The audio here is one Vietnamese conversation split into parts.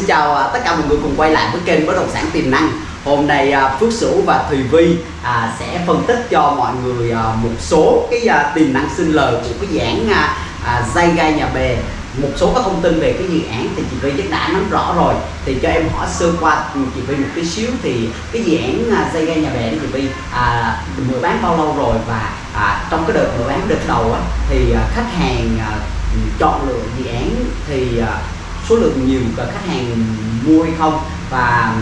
Xin chào à, tất cả mọi người cùng quay lại với kênh bất động sản tiềm năng. Hôm nay à, Phước Sửu và Thùy Vi à, sẽ phân tích cho mọi người một số cái tiềm năng sinh lời của cái dự án dây gai nhà bè. Một số các thông tin về cái dự án thì chị Vi chắc đã nắm rõ rồi. Thì cho em hỏi sơ qua ừ, chị Vi một tí xíu thì cái dự án dây gai nhà bè đó chị Vi à, mở bán bao lâu rồi và à, trong cái đợt mở bán đợt đầu á, thì khách hàng à, chọn lựa dự án thì à, số lượng nhiều khách hàng mua hay không. Và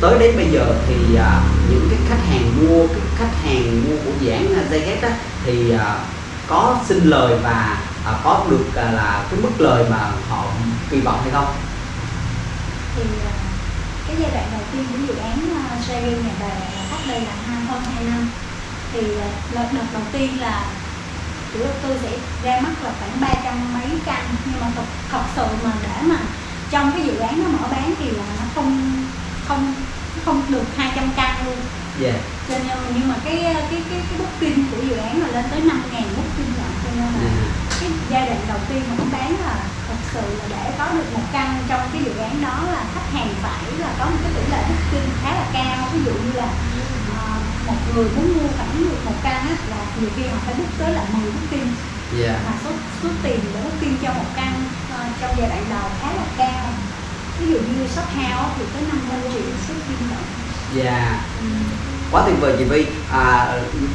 tới đến bây giờ thì à, những cái khách hàng mua cái khách hàng mua của dự án dây á, thì à, có xin lời và à, có được là cái mức lời mà họ kỳ vọng hay không? Thì cái giai đoạn đầu tiên của dự án uh, nhà bè cách đây là hai hơn hai năm. Thì à, đợt đầu tiên là chủ đầu tư sẽ ra mắt là khoảng 300 mấy căn nhưng mà thật, thật sự mà để mà trong cái dự án nó mở bán thì là nó không không nó không được 200 căn luôn yeah. cho nên nhưng mà cái cái cái cái booking của dự án là lên tới 5 ngàn booking lận cho nên là Yeah. cái giai đoạn đầu tiên mà nó bán là thật sự là để có được một căn trong cái dự án đó là khách hàng phải là có một cái tỷ lệ booking khá là cao ví dụ như là một người muốn mua khoảng được một á, là nhiều khi họ phải book tới là 10 booking Yeah. mà số số tiền để booking cho một căn ờ, trong giai đoạn đầu khá là cao ví dụ như shop house thì tới 50 triệu số booking lận Yeah. ừ. quá tuyệt vời chị Vi à,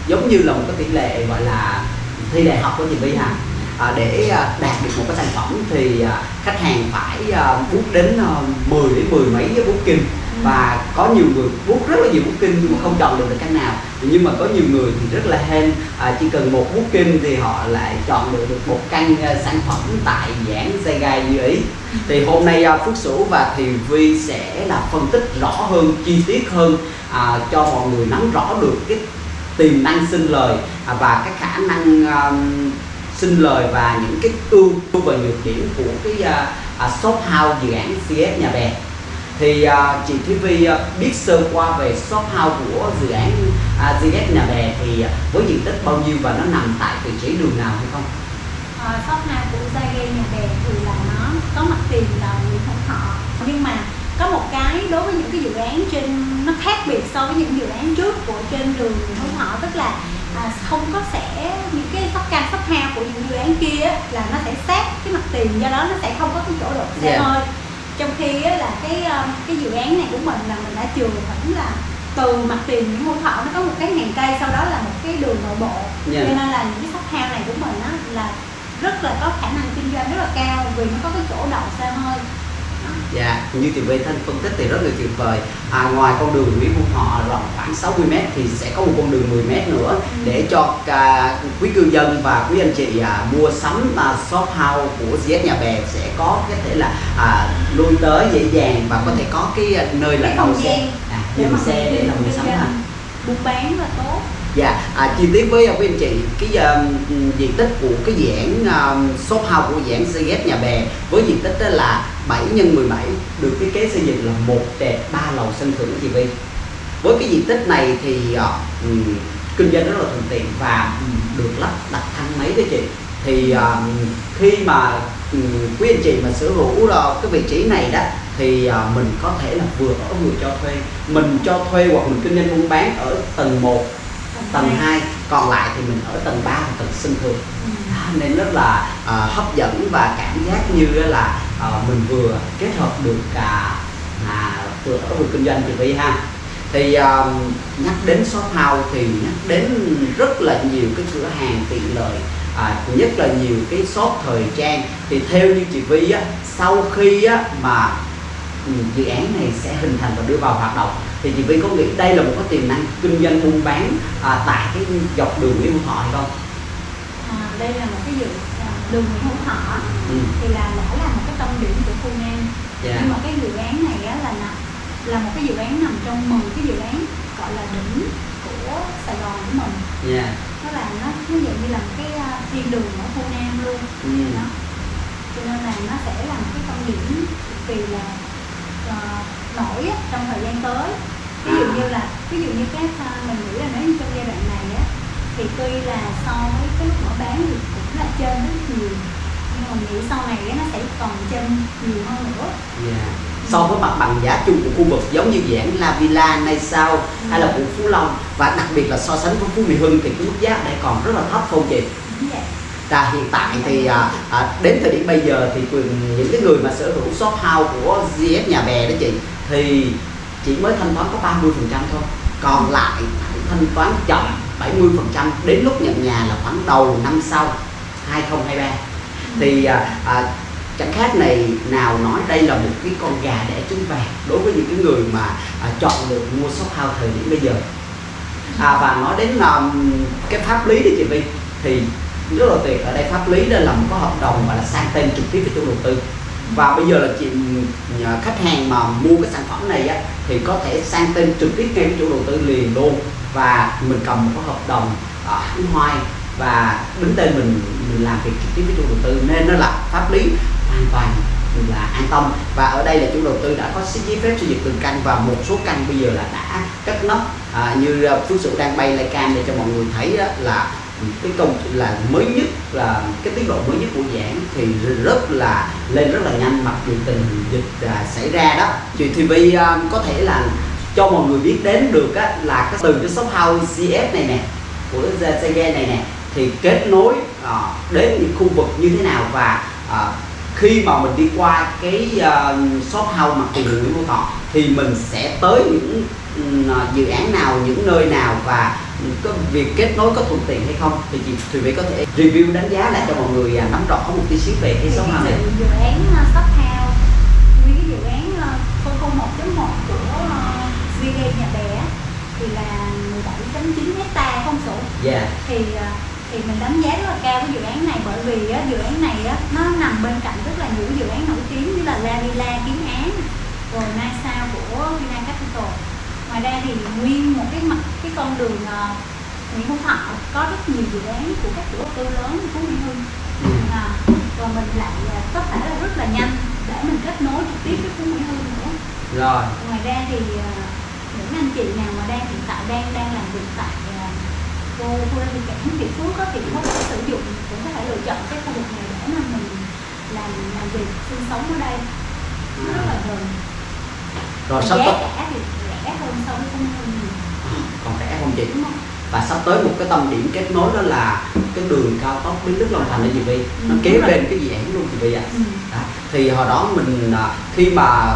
giống như là một cái tỷ lệ gọi là thi đại học của chị Vi ha à, để à, đạt được một cái sản phẩm thì à, khách hàng phải à, book đến à, 10 đến 10 mấy cái booking và có nhiều người bút rất là nhiều booking nhưng mà không chọn được được căn nào. Nhưng mà có nhiều người thì rất là hên à, chỉ cần một bút kinh thì họ lại chọn được được một căn uh, sản phẩm tại giảng dây gai như ý. Thì hôm nay uh, Phước Sửu và Thì Vi sẽ là phân tích rõ hơn chi tiết hơn à, cho mọi người nắm rõ được cái tiềm năng sinh lời à, và cái khả năng à, um, xin lời và những cái ưu và nhược điểm của cái uh, shop house dự án CS nhà bè thì à, chị Thúy Vi à, biết sơ qua về shop house của dự án GS nhà bè thì à, với diện tích bao nhiêu và nó nằm tại vị trí đường nào hay không? Ờ, shop house của Zage nhà bè thì là nó có mặt tiền là Nguyễn Hữu Thọ nhưng mà có một cái đối với những cái dự án trên nó khác biệt so với những dự án trước của trên đường Nguyễn Hữu Thọ tức là à, không có sẽ những cái shop căn shop house của những dự án kia là nó sẽ sát cái mặt tiền do đó nó sẽ không có cái chỗ đổ xe Yeah. hơi trong khi á, là cái um, cái dự án này của mình là mình đã chừa khoảng là từ mặt tiền Nguyễn Hữu Thọ nó có một cái hàng cây sau đó là một cái đường nội bộ Yeah. cho nên là những cái shop house này của mình á là rất là có khả năng kinh doanh rất là cao vì nó có cái chỗ đậu xe hơi Dạ, như chị Vi Thanh phân tích thì rất là tuyệt vời. À, Ngoài con đường Nguyễn Hữu Thọ rộng khoảng 60m thì sẽ có một con đường 10m nữa Để cho cả quý cư dân và quý anh chị à, mua sắm à, shop house của GS Nhà Bè Sẽ có có thể là à, lui tới dễ dàng và có thể có cái à, nơi là Cái không xe. à, dừng xe để là mua sắm ha buôn bán là tốt Dạ, à, chi tiết với quý anh chị cái uh, diện tích của cái dự uh, um, shop house của dự án CGS nhà bè với diện tích đó là 7 x 17 được thiết kế xây dựng là một trệt ba lầu sân thượng chị Vi. Với cái diện tích này thì uh, kinh doanh rất là thuận tiện và được lắp đặt thang máy đó chị. Thì uh, khi mà uh, quý anh chị mà sở hữu uh, cái vị trí này đó thì uh, mình có thể là vừa ở vừa cho thuê mình cho thuê hoặc mình kinh doanh buôn bán ở tầng 1 tầng 2 còn lại thì mình ở tầng 3 và tầng sân thượng. Ừ. Đó, nên rất là à, hấp dẫn và cảm giác như là à, mình vừa kết hợp được cả à, vừa ở vừa kinh doanh chị Vi ha. Thì à, nhắc đến shop house thì nhắc đến rất là nhiều cái cửa hàng tiện lợi à, nhất là nhiều cái shop thời trang. Thì theo như chị Vi á sau khi á mà ừ, dự án này sẽ hình thành và đưa vào hoạt động thì chị Vi có nghĩ đây là một cái tiềm năng kinh doanh buôn bán à, tại cái dọc đường Nguyễn Hữu Thọ hay không? à, đây là một cái dự à, đường Nguyễn Hữu Thọ Ừ. thì là đã là một cái tâm điểm của khu Nam Dạ. nhưng mà cái dự án này á là là một cái dự án nằm trong 10 cái dự án gọi là đỉnh của Sài Gòn của mình Dạ. nó là nó nó dạng như là một cái à, thiên đường ở khu Nam luôn Ừ. đó cho nên là nó sẽ là một cái tâm điểm cực kỳ là ờ, nổi trong thời gian tới ví dụ như là ví dụ như cái à, mình nghĩ là nếu như trong giai đoạn này á thì tuy là so với cái lúc mở bán thì cũng là trên rất nhiều nhưng mà nghĩ sau này nó sẽ còn trên nhiều hơn nữa Dạ. so với mặt bằng giá chung của khu vực giống như án La Villa, Nay Sao hay là của Phú Long và đặc biệt là so sánh với Phú Mỹ Hưng thì cái mức giá đây còn rất là thấp không chị? Vậy. Và hiện tại thì à, à, đến thời điểm bây giờ thì quyền- những cái người mà sở hữu shop house của GS Nhà Bè đó chị thì chỉ mới thanh toán có 30% thôi. Còn lại phải thanh toán chậm 70% đến lúc nhận nhà là khoảng đầu năm sau 2023 thì à, à, chẳng khác này nào nói đây là một cái con gà đẻ trứng vàng đối với những cái người mà à, chọn được mua shop house thời điểm bây giờ. À, và nói đến um, cái pháp lý đi chị Vi thì rất là tuyệt. Ở đây pháp lý đây là một cái hợp đồng gọi là sang tên trực tiếp với chủ đầu tư và bây giờ là chị à, khách hàng mà mua cái sản phẩm này á thì có thể sang tên trực tiếp ngay với chủ đầu tư liền luôn. Và mình cầm một cái hợp đồng ở hãng hoai và đứng tên mình mình làm việc trực tiếp với chủ đầu tư. Nên nó là pháp lý hoàn toàn là an tâm. Và ở đây là chủ đầu tư đã có giấy phép xây dựng từng căn và một số căn bây giờ là đã cất nóc à, như à, phước sự đang bay lại cam để cho mọi người thấy đó là cái công là mới nhất là cái tiến độ mới nhất của dự án thì rất là lên rất là nhanh. Mặc dù tình dịch à, xảy ra đó chị thì vi à, có thể là cho mọi người biết đến được á, là cái từ cái shop house CF này nè của Sege này nè thì kết nối à, đến những khu vực như thế nào và à, khi mà mình đi qua cái uh, shop house mặt tiền Nguyễn Phú Thọ thì mình sẽ tới những uh, dự án nào những nơi nào và có việc kết nối có thuận tiện hay không? Thì chị Thùy Vy có thể review đánh giá lại cho mọi người à, nắm rõ một tí xíu về cái shop house này. dự án uh, shop house nguyên cái dự án uh, 001.1 của uh, VG Nhà Bè thì là 17.9 hecta không sổ. Dạ. Thì thì mình đánh giá rất là cao cái dự án này bởi vì á, dự án này á, nó nằm bên cạnh rất là nhiều dự án nổi tiếng như là La Villa, Kiến Án rồi Nai Sao của Vina Capital ngoài ra thì nguyên một cái mặt cái con đường uh, Nguyễn Hữu Thọ có rất nhiều dự án của các chủ đầu tư lớn Phú Mỹ Hưng. Ừ. à, và mình lại à, có thể là rất là nhanh để mình kết nối trực tiếp với Phú Mỹ Hưng nữa. Rồi. Ngoài ra thì à, những anh chị nào mà đang hiện tại đang đang làm việc tại cô khu đô thị cảng Việt Phước á, thì có thể sử dụng cũng có thể lựa chọn cái khu vực này để mà mình làm làm việc sinh sống ở đây. Rất là gần. Rồi sắp tới cả thì rẻ hơn so với Phú Mỹ Hưng nhiều không? và sắp tới một cái tâm điểm kết nối đó là cái đường cao tốc Bến Lức Long Thành đó chị Vi nó Ừ, kế rồi. bên cái dự án luôn chị Vi ạ. Đó. thì hồi đó mình à, khi mà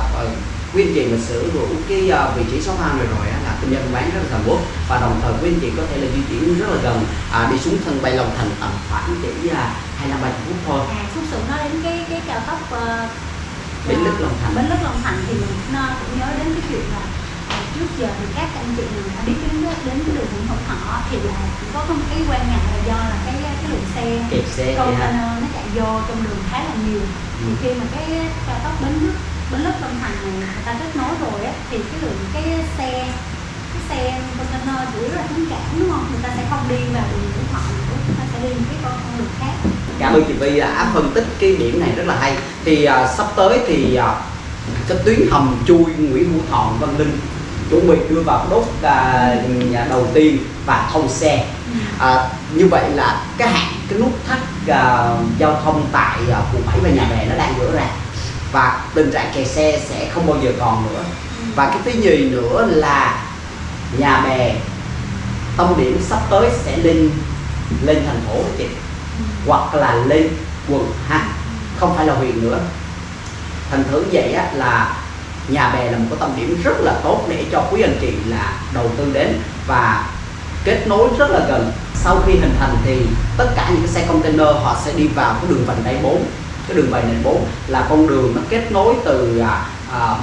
quý anh chị mà sở hữu cái à, vị trí house này rồi á, là kinh doanh bán rất là sầm uất và đồng thời quý anh chị có thể là di chuyển rất là gần à, đi xuống sân bay Long Thành tầm khoảng chỉ à, hai năm ba phút thôi à xuất sự nói đến cái cái cao tốc uh, Bến Lức Long Thành. Bến Lức Long Thành thì mình cũng, ờ, nhớ đến cái chuyện là trước giờ thì các anh chị nào đã biết đến đến cái đường Nguyễn Hữu Thọ thì là có một cái quan ngại là do là cái cái lượng xe kẹt xe container nó chạy vô trong đường khá là nhiều. Thì Ừ. khi mà cái cao tốc Bến Lức Bến Lức Long Thành này người ta kết nối rồi á thì cái lượng cái xe cái xe container chủ yếu là hướng cảng đúng không? Người ta sẽ không đi vào đường Nguyễn Hữu Thọ nữa người ta sẽ đi một cái con đường khác. Cảm ơn chị Vi đã phân tích cái điểm này rất là hay. Thì à, sắp tới thì à, cái tuyến hầm chui Nguyễn Hữu Thọ Văn Linh chuẩn bị đưa vào đốt à, nhà đầu tiên và thông xe. À, như vậy là cái hạn cái nút thắt à, giao thông tại à, quận 7 và nhà bè nó đang gỡ ra. Và tình trạng kẹt xe sẽ không bao giờ còn nữa. Và cái thứ nhì nữa là nhà bè tâm điểm sắp tới sẽ lên lên thành phố chị hoặc là lên quận ha không phải là huyện nữa. Thành thử vậy á, là nhà bè là một cái tâm điểm rất là tốt để cho quý anh chị là đầu tư đến và kết nối rất là gần. Sau khi hình thành thì tất cả những cái xe container họ sẽ đi vào cái đường vành đai 4 cái đường vành đai 4 là con đường nó kết nối từ à, à,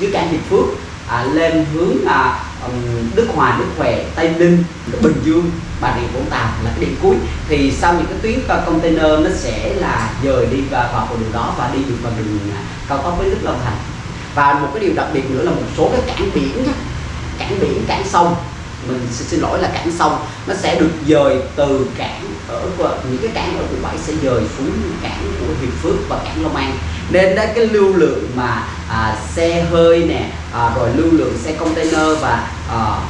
dưới cảng Hiệp Phước à, lên hướng à, Đức Hòa, Đức Huệ, Tây Ninh, Bình Dương, Bà Rịa Vũng Tàu là cái điểm cuối. Thì sau những cái tuyến à, container nó sẽ là dời đi vào, vào con đường đó và đi được vào đường à, cao tốc với Đức Long Thành và một cái điều đặc biệt nữa là một số cái cảng biển nhá, cảng biển cảng sông. Mình xin, lỗi là cảng sông. Nó sẽ được dời từ cảng ở những cái cảng ở quận 7 sẽ dời xuống cảng của Hiệp Phước và cảng Long An. Nên đó cái lưu lượng mà à, xe hơi nè à, rồi lưu lượng xe container và à,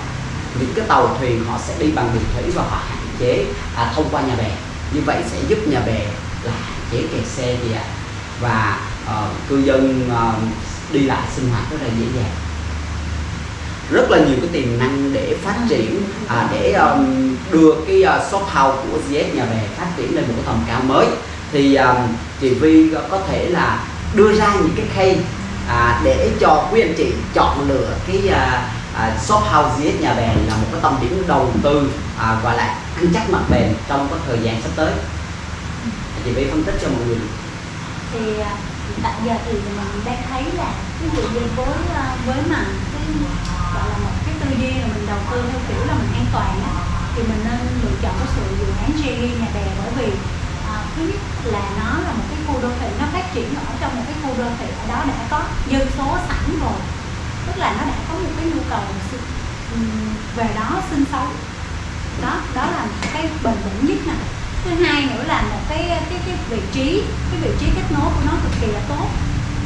những cái tàu thuyền họ sẽ đi bằng đường thủy và họ hạn chế à, thông qua nhà bè. Như vậy sẽ giúp nhà bè là hạn chế kẹt xe gì ạ. Và à, cư dân à, đi lại sinh hoạt rất là dễ dàng. Rất là nhiều cái tiềm năng để phát triển à, để um, đưa cái uh, shop house của ZS nhà bè phát triển lên một cái tầm cao mới. Thì um, chị Vi có thể là đưa ra những cái khay à, để cho quý anh chị chọn lựa cái uh, uh, shop house ZS nhà bè là một cái tầm điểm đầu tư à, gọi là ăn chắc mặt bền trong cái thời gian sắp tới. Chị Vi phân tích cho mọi người thì à, tại giờ thì mình đang thấy là ví dụ như với ờ, với mà cái gọi là một cái tư duy là mình đầu tư theo kiểu là mình an toàn á thì mình nên lựa chọn cái sự dự án Cherry nhà bè. Bởi vì à, thứ nhất là nó là một cái khu đô thị nó phát triển ở trong một cái khu đô thị ở đó đã có dân số sẵn rồi. Tức là nó đã có một cái nhu cầu về đó sinh sống. Đó đó là cái bền vững nhất nè thứ hai nữa là một cái cái cái vị trí cái vị trí kết nối của nó cực kỳ là tốt.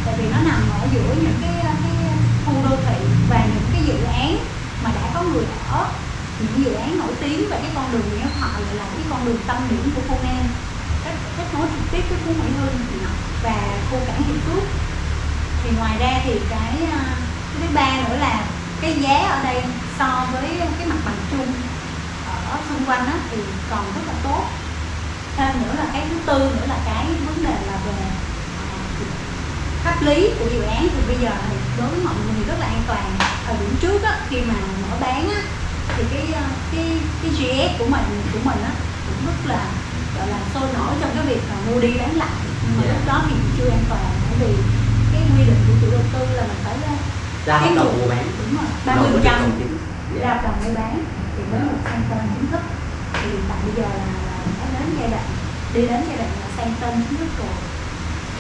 Tại vì nó nằm ở giữa những cái cái khu đô thị và những cái dự án mà đã có người ở. Những dự án nổi tiếng và cái con đường Nguyễn Thọ lại là cái con đường tâm điểm của khu Nam kết, kết nối trực tiếp với khu Mỹ Hưng và khu cảng Hiệp Phước. Thì ngoài ra thì cái à, cái thứ ba nữa là cái giá ở đây so với cái mặt bằng chung ở xung quanh đó thì còn rất là tốt thêm nữa là cái thứ tư nữa là cái vấn đề là về à, pháp lý của dự án. Thì bây giờ thì đối với mọi người rất là an toàn. Thời điểm trước á, khi mà mở bán á, thì cái ờ, cái cái GS của mình của mình á cũng rất là gọi là sôi nổi trong cái việc là mua đi bán lại. Nhưng mà yeah. lúc đó thì chưa an toàn bởi vì cái quy định của chủ đầu tư là mình phải ra hợp đồng mua bán. đúng rồi ba mươi phần trăm ra hợp đồng mua bán thì mới được sang tên chính thức. Thì tại bây giờ là, đã đến giai đoạn đi đến giai đoạn là sang tên chính thức rồi.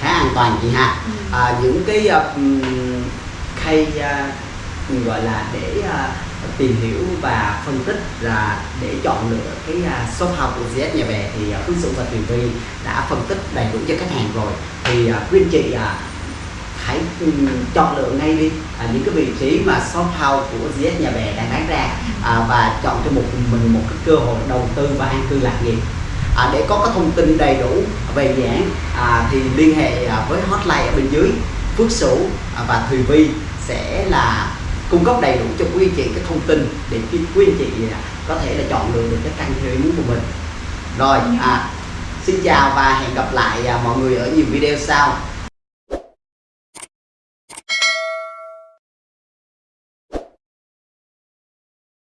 Khá an toàn chị ha. Ừ. à, những cái uh, khay uh, gọi là để uh, tìm hiểu và phân tích là để chọn lựa cái uh, shop house của GS nhà bè thì uh, Phương Dũng và Tuyền Vi đã phân tích đầy đủ cho khách hàng rồi. Thì uh, quý anh chị uh, hãy um, chọn lựa ngay đi. À, những cái vị trí mà shop house của GS nhà bè đang bán ra à, và chọn cho một mình một cái cơ hội đầu tư và an cư lạc nghiệp. À, để có cái thông tin đầy đủ về dự án à, thì liên hệ à, với hotline ở bên dưới. Phước Sửu à, và Thùy Vi sẽ là cung cấp đầy đủ cho quý anh chị cái thông tin để quý anh chị à, có thể là chọn lựa được cái căn theo ý muốn của mình. Rồi à, xin chào và hẹn gặp lại mọi người ở nhiều video sau